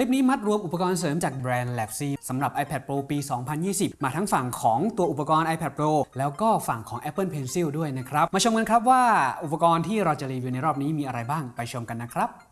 ลิปนี้มัดรวมอุปกรณ์เสริมจากแบรนด์ Lab C สำหรับ iPad Pro ปี 2020 มาทั้งฝั่งของตัวอุปกรณ์ iPad Pro แล้วก็ฝั่งของ Apple Pencil ด้วยนะครับ มาชมกันครับว่าอุปกรณ์ที่เราจะรีวิวในรอบนี้มีอะไรบ้างไปชมกันนะครับ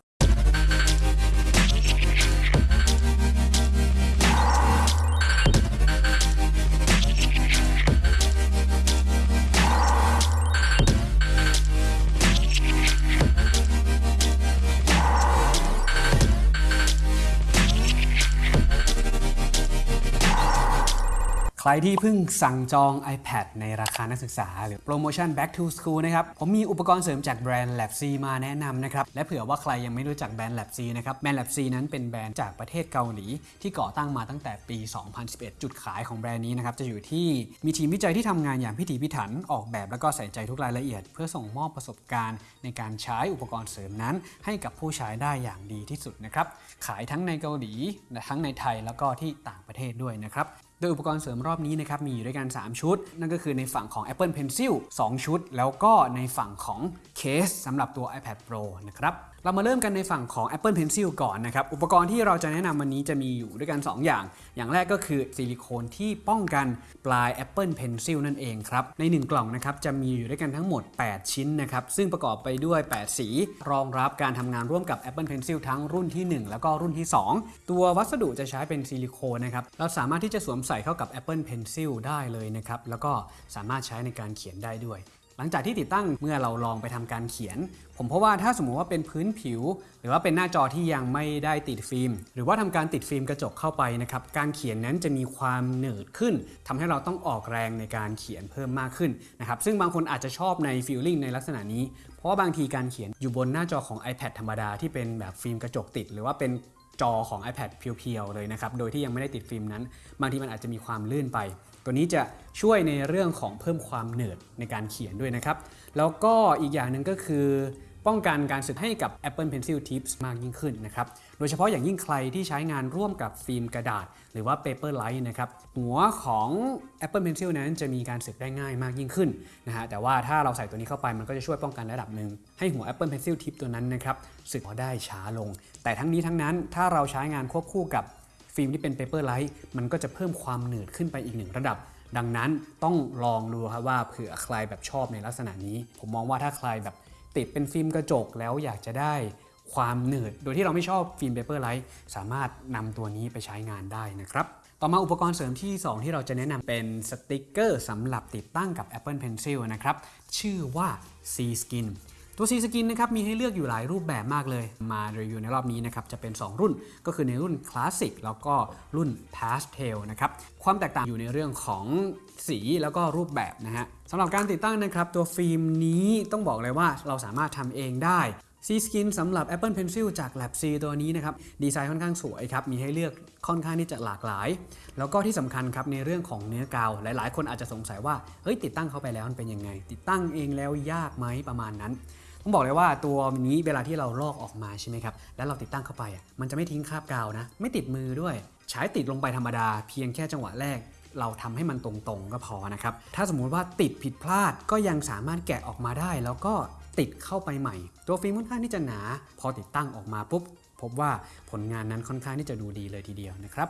รที่เพิ่งสั่งจอง iPad ในราคานักศึกษา หรือโปรโมชั่น Back to School นะครับ ผมมีอุปกรณ์เสริมจากแบรนด์ Lab C มาแนะนำนะครับ และเผื่อว่าใครยังไม่รู้จักแบรนด์ Lab C นะครับ แบรนด์ Lab C นั้นเป็นแบรนด์จากประเทศเกาหลี ที่ก่อตั้งมาตั้งแต่ปี 2011 จุดขายของแบรนด์นี้นะครับ จะอยู่ที่มีทีมวิจัยที่ทำงานอย่างพิถีพิถันออกแบบแล้วก็ใส่ใจทุกรายละเอียด เพื่อส่งมอบประสบการณ์ในการใช้อุปกรณ์เสริมนั้น ให้กับผู้ใช้ได้อย่างดีที่สุดนะครับขายทั้งในเกาหลีและทั้งในไทยแล้วก็ที่ต่างประเทศด้วยนะครับ โดยอุปกรณ์เสริมรอบนี้นะครับมีอยู่ด้วยกัน 3 ชุด นั่นก็คือในฝั่งของ Apple Pencil 2 ชุด แล้วก็ในฝั่งของเคสสำหรับตัว iPad Pro นะครับ เรามาเริ่มกันในฝั่งของ Apple Pencil ก่อนนะครับ อุปกรณ์ที่เราจะแนะนำวันนี้จะมีอยู่ด้วยกัน 2 อย่าง อย่างแรกก็คือซิลิโคนที่ป้องกันปลาย Apple Pencil นั่นเองครับ ใน 1 กล่องนะครับจะมีอยู่ด้วยกันทั้งหมด 8 ชิ้นนะครับ ซึ่งประกอบไปด้วย 8 สี รองรับการทำงานร่วมกับ Apple Pencil ทั้งรุ่นที่ 1 แล้วก็รุ่นที่ 2 ตัววัสดุจะใช้เป็นซิลิโคนนะครับ เราสามารถที่จะสวมใส่เข้ากับ Apple Pencil ได้เลยนะครับ แล้วก็สามารถใช้ในการเขียนได้ด้วย หลังจากที่ติดตั้งเมื่อเราลองไปทำการเขียน ผมเพราะว่าถ้าสมมุติว่าเป็นพื้นผิว หรือว่าเป็นหน้าจอที่ยังไม่ได้ติดฟิล์ม หรือว่าทำการติดฟิล์มกระจกเข้าไปนะครับการเขียนนั้นจะมีความหนืดขึ้นทำให้เราต้องออกแรงในการเขียนเพิ่มมากขึ้นนะครับซึ่งบางคนอาจจะชอบในฟีลลิ่งในลักษณะนี้ เพราะว่าบางทีการเขียนอยู่บนหน้าจอของ iPad ธรรมดาที่เป็นแบบฟิล์มกระจกติด หรือว่าเป็นจอของ iPad เพียวๆเลยนะครับ โดยที่ยังไม่ได้ติดฟิล์มนั้น บางทีมันอาจจะมีความลื่นไป ตัวนี้จะช่วยในเรื่องของเพิ่มความเหนืดในการเขียนด้วยนะครับ แล้วก็อีกอย่างหนึ่งก็คือป้องกันการสึกให้กับ Apple Pencil Tips มากยิ่งขึ้นนะครับ โดยเฉพาะอย่างยิ่งใครที่ใช้งานร่วมกับฟิล์มกระดาษ หรือว่า Paperlight นะครับ หัวของ Apple Pencil นั้นจะมีการสึกได้ง่ายมากยิ่งขึ้นนะฮะ แต่ว่าถ้าเราใส่ตัวนี้เข้าไปมันก็จะช่วยป้องกันระดับหนึ่ง ให้หัว Apple Pencil Tip ตัวนั้นนะครับสึกได้ช้าลง แต่ทั้งนี้ทั้งนั้นถ้าเราใช้งานควบคู่กับ ฟิล์มที่เป็น Paperlight มันก็จะเพิ่มความหนืดขึ้นไปอีกหนึ่งระดับ ดังนั้นต้องลองดูครับว่าเผื่อใครแบบชอบในลักษณะนี้ ผมมองว่าถ้าใครแบบติดเป็นฟิล์มกระจกแล้วอยากจะได้ความหนืด โดยที่เราไม่ชอบฟิล์ม Paperlight สามารถนำตัวนี้ไปใช้งานได้นะครับต่อมาอุปกรณ์เสริมที่ 2 ที่เราจะแนะนำเป็นสติกเกอร์สำหรับติดตั้งกับ Apple Pencil นะครับ ชื่อว่า C Skin ตัว C Skin นะครับมีให้เลือกอยู่หลายรูปแบบมากเลย มารีวิวในรอบนี้นะครับจะเป็น 2 รุ่นก็คือในรุ่นคลาสสิกแล้วก็รุ่น Pastel นะครับความแตกต่างอยู่ในเรื่องของสีแล้วก็รูปแบบนะฮะสำหรับการติดตั้งนะครับตัวฟิล์มนี้ต้องบอกเลยว่าเราสามารถทำเองได้ C Skin สำหรับ Apple Pencil จาก Lab C ตัวนี้นะครับดีไซน์ค่อนข้างสวยครับ มีให้เลือกค่อนข้างที่จะหลากหลาย แล้วก็ที่สำคัญครับในเรื่องของเนื้อกาว หลายๆ คนอาจจะสงสัยว่าเฮ้ยติดตั้งเข้าไปแล้วมันเป็นยังไง ติดตั้งเองแล้วยากไหมประมาณนั้น ต้องบอกเลยว่าตัวนี้เวลาที่เราลอกออกมาใช่ไหมครับ แล้วเราติดตั้งเข้าไปอะมันจะไม่ทิ้งคราบกาวนะ ไม่ติดมือด้วย ใช้ติดลงไปธรรมดา เพียงแค่จังหวะแรก เราทำให้มันตรงๆก็พอนะครับ ถ้าสมมุติว่าติดผิดพลาดก็ยังสามารถแกะออกมาได้ แล้วก็ติดเข้าไปใหม่ ตัวฟิล์มค่อนข้างที่จะหนา พอติดตั้งออกมาปุ๊บพบว่าผลงานนั้นค่อนข้างที่จะดูดีเลยทีเดียวนะครับ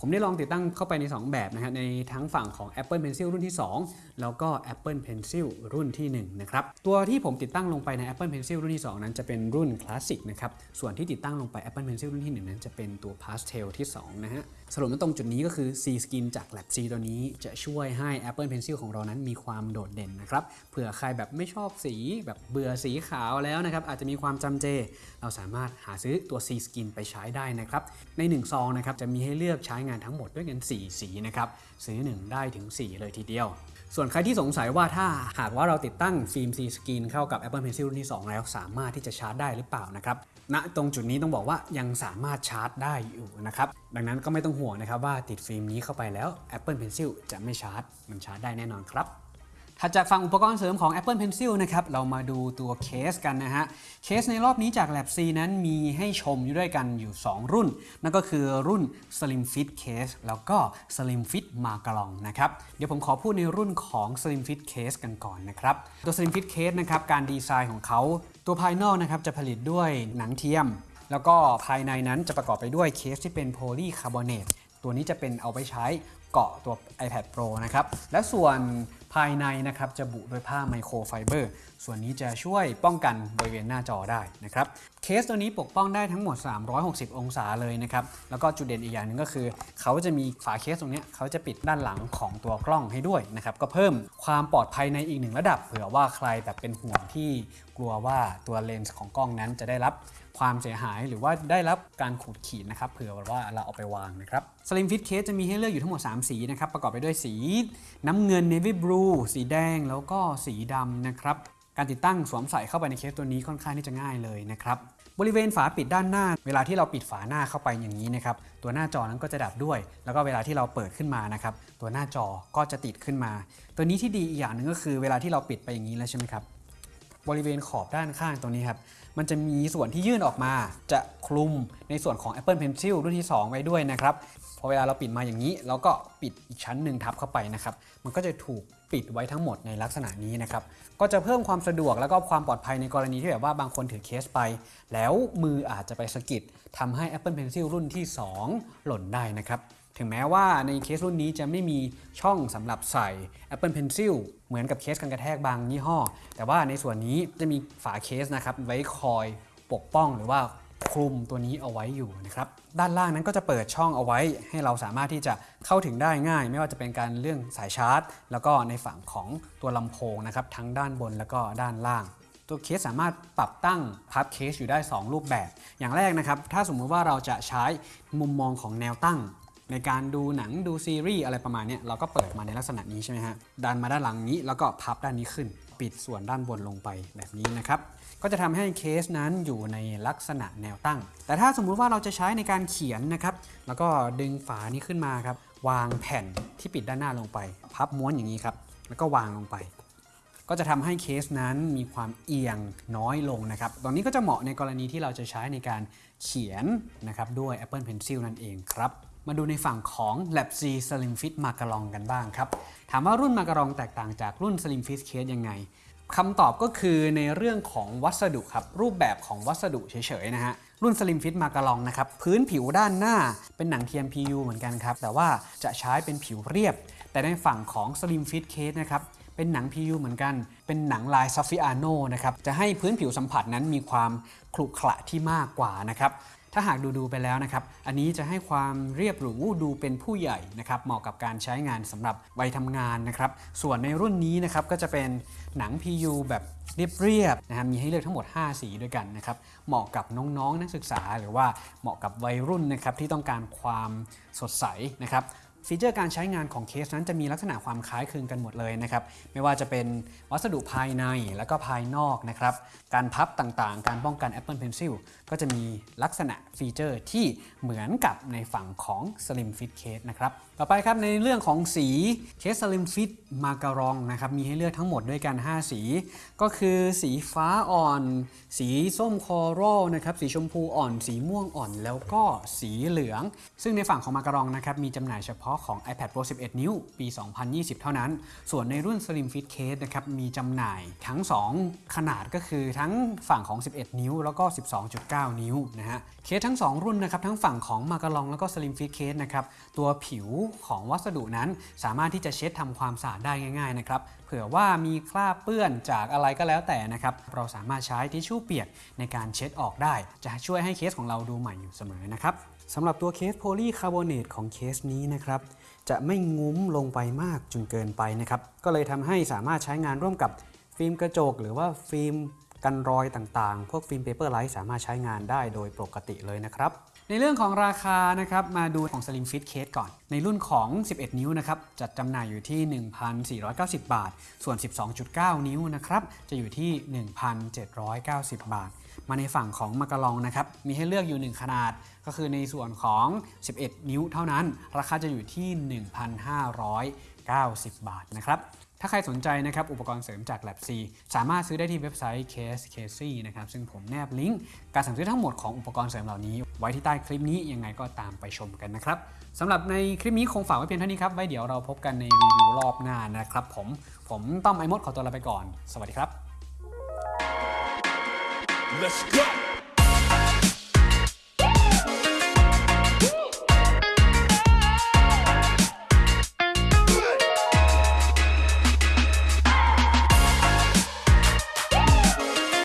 ผมได้ลองติดตั้งเข้าไปใน 2 แบบนะฮะในทั้งฝั่งของ Apple Pencil รุ่นที่ 2 แล้วก็ Apple Pencil รุ่นที่ 1 นะครับ ตัวที่ผมติดตั้งลงไปใน Apple Pencil รุ่นที่ 2 นั้นจะเป็นรุ่นคลาสสิกนะครับ ส่วนที่ติดตั้งลงไป Apple Pencil รุ่นที่ 1 นั้นจะเป็นตัว Pastel ที่ 2 นะฮะสรุปมาตรงจุดนี้ก็คือ C Skin จาก Lab C ตัวนี้จะช่วยให้ Apple Pencil ของเรานั้นมีความโดดเด่นนะครับ เผื่อใครแบบไม่ชอบสีแบบเบื่อสีขาวแล้วนะครับ อาจจะมีความจำเจ เราสามารถหาซื้อตัว C Skin ไปใช้ได้นะครับ ใน1ซองนะครับจะมีให้เลือกใช้งานทั้งหมดด้วยกัน 4 สีนะครับ ซื้อ 1 ได้ถึง 4 เลยทีเดียว ส่วนใครที่สงสัยว่าถ้าหากว่าเราติดตั้งฟิล์ม C Skin เข้ากับ Apple Pencil รุ่นที่ 2 แล้วสามารถที่จะชาร์จได้หรือเปล่านะครับณตรงจุดนี้ต้องบอกว่ายังสามารถชาร์จได้อยู่นะครับดังนั้นก็ไม่ต้องห่วงนะครับว่าติดฟิล์มนี้เข้าไปแล้ว Apple Pencil จะไม่ชาร์จ มันชาร์จได้แน่นอนครับ ถัดจากฝั่งอุปกรณ์เสริมของ Apple Pencil นะครับ เรามาดูตัวเคสกันนะฮะ เคสในรอบนี้จาก Lab C นั้นมีให้ชมอยู่ด้วยกันอยู่ 2 รุ่น นั่นก็คือรุ่น Slim Fit Case แล้วก็ Slim Fit m a g a l o n นะครับ เดี๋ยวผมขอพูดในรุ่นของ Slim Fit Case กันก่อนนะครับ ตัว Slim Fit Case นะครับ การดีไซน์ของเขา ตัวภายนอกนะครับจะผลิตด้วยหนังเทียม แล้วก็ภายในนั้นจะประกอบไปด้วยเคสที่เป็นโพลีคาร์บอเนตตัวนี้จะเป็นเอาไปใช้เกาะตัว iPad Pro นะครับ และส่วน ภายในนะครับจะบุด้วยผ้าไมโครไฟเบอร์ ส่วนนี้จะช่วยป้องกันบริเวณหน้าจอได้นะครับ เคสตัวนี้ปกป้องได้ทั้งหมด 360 องศาเลยนะครับ แล้วก็จุดเด่นอีกอย่างหนึ่งก็คือ เขาจะมีฝาเคสตรงนี้เขาจะปิดด้านหลังของตัวกล้องให้ด้วยนะครับ ก็เพิ่มความปลอดภัยในอีกหนึ่งระดับ เผื่อว่าใครแบบเป็นห่วงที่กลัวว่าตัวเลนส์ของกล้องนั้นจะได้รับความเสียหายหรือว่าได้รับการขูดขีดนะครับเผื่อว่าเราเอาไปวางนะครับ Slim Fit Case จะมีให้เลือกอยู่ทั้งหมด 3 สีนะครับ ประกอบไปด้วยสีน้ำเงิน Navy Blue สีแดงแล้วก็สีดำนะครับ การติดตั้งสวมใส่เข้าไปในเคสตัวนี้ค่อนข้างที่จะง่ายเลยนะครับ บริเวณฝาปิดด้านหน้า เวลาที่เราปิดฝาหน้าเข้าไปอย่างนี้นะครับ ตัวหน้าจอนั้นก็จะดับด้วย แล้วก็เวลาที่เราเปิดขึ้นมานะครับ ตัวหน้าจอก็จะติดขึ้นมา ตัวนี้ที่ดีอีกอย่างหนึ่งก็คือเวลาที่เราปิดไปอย่างนี้แล้วใช่ไหมครับ บริเวณขอบด้านข้างตรงนี้ครับ มันจะมีส่วนที่ยื่นออกมา จะคลุมในส่วนของ Apple Pencil รุ่นที่ 2 ไว้ด้วยนะครับ พอเวลาเราปิดมาอย่างนี้ เราก็ปิดอีกชั้นหนึ่งทับเข้าไปนะครับ มันก็จะถูกปิดไว้ทั้งหมดในลักษณะนี้นะครับ ก็จะเพิ่มความสะดวกแล้วก็ความปลอดภัยในกรณีที่แบบว่าบางคนถือเคสไป แล้วมืออาจจะไปสะกิดทำให้ Apple Pencil รุ่นที่ 2 หล่นได้นะครับ ถึงแม้ว่าในเคสรุ่นนี้จะไม่มีช่องสำหรับใส่ Apple Pencil เหมือนกับเคสกันกระแทกบางยี่ห้อ แต่ว่าในส่วนนี้จะมีฝาเคสนะครับไว้คอยปกป้องหรือว่า คลุมตัวนี้เอาไว้อยู่นะครับด้านล่างนั้นก็จะเปิดช่องเอาไว้ ให้เราสามารถที่จะเข้าถึงได้ง่าย ไม่ว่าจะเป็นการเรื่องสายชาร์จ แล้วก็ในฝั่งของตัวลำโพงนะครับทั้งด้านบนแล้วก็ด้านล่าง ตัวเคสสามารถปรับตั้งพับเคสอยู่ได้ 2 รูปแบบ อย่างแรกนะครับถ้าสมมุติว่าเราจะใช้มุมมองของแนวตั้ง ในการดูหนังดูซีรีส์อะไรประมาณนี้เราก็เปิดมาในลักษณะนี้ใช่ไหมฮะดันมาด้านหลังนี้แล้วก็พับด้านนี้ขึ้น ปิดส่วนด้านบนลงไปแบบนี้นะครับ ก็จะทำให้เคสนั้นอยู่ในลักษณะแนวตั้ง แต่ถ้าสมมุติว่าเราจะใช้ในการเขียนนะครับ แล้วก็ดึงฝานี้ขึ้นมาครับ วางแผ่นที่ปิดด้านหน้าลงไป พับม้วนอย่างนี้ครับ แล้วก็วางลงไป ก็จะทำให้เคสนั้นมีความเอียงน้อยลงนะครับ ตรงนี้ก็จะเหมาะในกรณีที่เราจะใช้ในการเขียนนะครับด้วย Apple Pencil นั่นเองครับ มาดูในฝั่งของ Lab C Slim Fit Macaron กันบ้างครับ ถามว่ารุ่น Macaron แตกต่างจากรุ่น Slim Fit Case ยังไงคำตอบก็คือในเรื่องของวัสดุครับ รูปแบบของวัสดุเฉยๆนะฮะ รุ่น Slim Fit Macaron นะครับ พื้นผิวด้านหน้าเป็นหนัง TMPU เหมือนกันครับ แต่ว่าจะใช้เป็นผิวเรียบ แต่ในฝั่งของ Slim Fit Case นะครับเป็นหนัง PU เหมือนกัน เป็นหนังลายซ a ฟ i อาโนนะครับ จะให้พื้นผิวสัมผัสนั้นมีความขรุขระที่มากกว่านะครับ ถ้าหากดูดูไปแล้วนะครับ อันนี้จะให้ความเรียบหรูดูเป็นผู้ใหญ่นะครับ เหมาะกับการใช้งานสำหรับวัยทำงานนะครับ ส่วนในรุ่นนี้นะครับก็จะเป็นหนัง PU แบบเรียบๆนะครับมีให้เลือกทั้งหมด 5 สีด้วยกันนะครับ เหมาะกับน้องๆ นักศึกษา หรือว่าเหมาะกับวัยรุ่นนะครับที่ต้องการความสดใสนะครับฟีเจอร์การใช้งานของเคสนั้นจะมีลักษณะความคล้ายคลึงกันหมดเลยนะครับ ไม่ว่าจะเป็นวัสดุภายในและก็ภายนอกนะครับ การพับต่างๆ การป้องกัน Apple Pencil ก็จะมีลักษณะฟีเจอร์ที่เหมือนกับในฝั่งของ Slim Fit Case นะครับ ต่อไปครับในเรื่องของสีเคส Slim Fit Macaron นะครับ มีให้เลือกทั้งหมดด้วยกัน 5 สี ก็คือสีฟ้าอ่อน สีส้ม coral นะครับ สีชมพูอ่อน สีม่วงอ่อน แล้วก็สีเหลือง ซึ่งในฝั่งของมาการองนะครับมีจำหน่ายเฉพาะของ iPad Pro 11 นิ้ว ปี 2020 เท่านั้น ส่วนในรุ่น Slim Fit Case นะครับมีจำหน่ายทั้ง 2 ขนาดก็คือทั้งฝั่งของ 11 นิ้วแล้วก็ 12.9นิ้วนะฮะเคสทั้ง 2 รุ่นนะครับทั้งฝั่งของมาการองแล้วก็ Slim Fit Case นะครับตัวผิวของวัสดุนั้นสามารถที่จะเช็ดทำความสะอาดได้ง่ายๆนะครับเผื่อว่ามีคราบเปื้อนจากอะไรก็แล้วแต่นะครับเราสามารถใช้ทิชชู่เปียกในการเช็ดออกได้ จะช่วยให้เคสของเราดูใหม่อยู่เสมอนะครับสำหรับตัวเคสโพลีคาร์บอเนตของเคสนี้นะครับจะไม่งุ้มลงไปมากจนเกินไปนะครับก็เลยทำให้สามารถใช้งานร่วมกับฟิล์มกระจก หรือว่าฟิล์ม กันรอยต่างๆ พวกฟิล์ม Paperlike สามารถใช้งานได้โดยปกติเลยนะครับ ในเรื่องของราคานะครับมาดูของ Slim Fit Case ก่อน ในรุ่นของ 11 นิ้วนะครับจัดจำหน่ายอยู่ที่ 1,490 บาท ส่วน 12.9 นิ้วนะครับจะอยู่ที่ 1,790 บาท มาในฝั่งของมาการองนะครับมีให้เลือกอยู่ 1 ขนาดก็คือในส่วนของ 11 นิ้วเท่านั้น ราคาจะอยู่ที่ 1,590 บาทนะครับ ถ้าใครสนใจนะครับอุปกรณ์เสริมจาก Lab C สามารถซื้อได้ที่เว็บไซต์ Case Casey นะครับซึ่งผมแนบลิงก์การสั่งซื้อทั้งหมดของอุปกรณ์เสริมเหล่านี้ ไว้ที่ใต้คลิปนี้ยังไงก็ตามไปชมกันนะครับสำหรับในคลิปนี้คงฝากไว้เพียงเท่านี้ครับไว้เดี๋ยวเราพบกันในรีวิวรอบหน้านะครับผมผมต้อมไอมดขอตัวลาไปก่อน สวัสดีครับ Let's go.